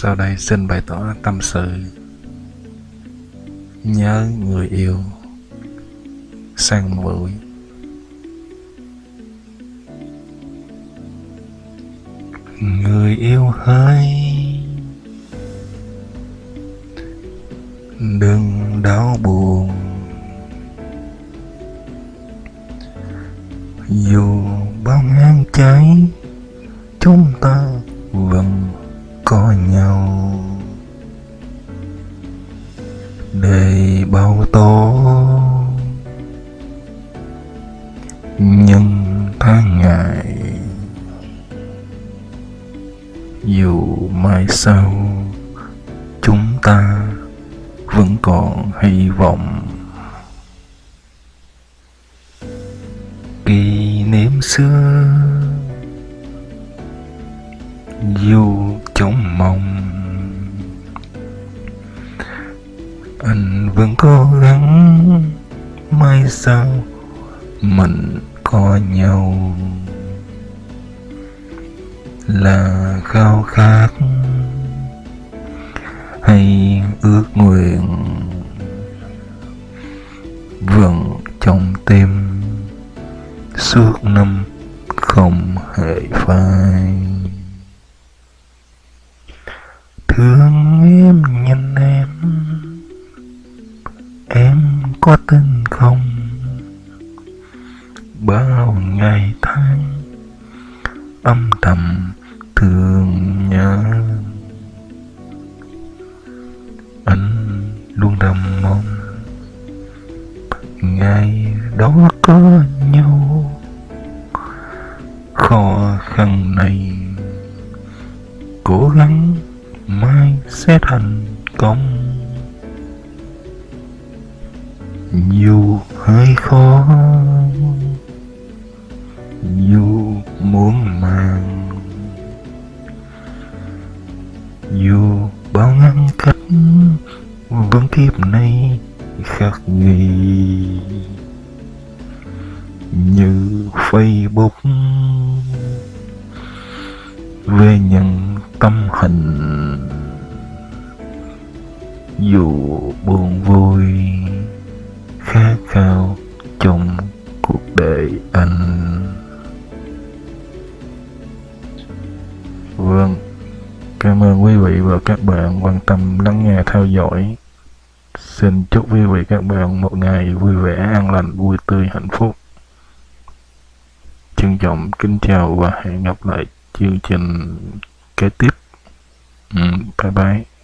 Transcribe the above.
Sau đây xin bày tỏ tâm sự. Nhớ người yêu, Sang mũi Người yêu hỡi, Đừng đau buồn. Dù bao ngang cháy Chúng ta vẫn có nhau. Đầy bao tố. Nhưng tháng ngày. Dù mai sau, chúng ta vẫn còn hy vọng. Kỷ niệm xưa, dù trong mong. Anh vẫn cố gắng, mai sau mình có nhau. Là khao khát hay ước nguyện vẫn trong tim suốt năm không hề phai thương em nhìn em em có tin không? Bao ngày tháng âm thầm thương nhớ. Anh luôn đầm mong ngày đó có nhau. Khó khăn này cố gắng sẽ thành công. Dù hơi khó, dù muốn màng, dù bao ngăn cách, vẫn kiếp này khắc ghi. Như facebook về nhận tâm hình dù buồn vui khát khao trong cuộc đời anh. Vâng cảm ơn quý vị và các bạn quan tâm lắng nghe theo dõi. Xin chúc quý vị các bạn một ngày vui vẻ an lành vui tươi hạnh phúc. Trân trọng kính chào và hẹn gặp lại chương trình kế tiếp. Ừ, bye bye.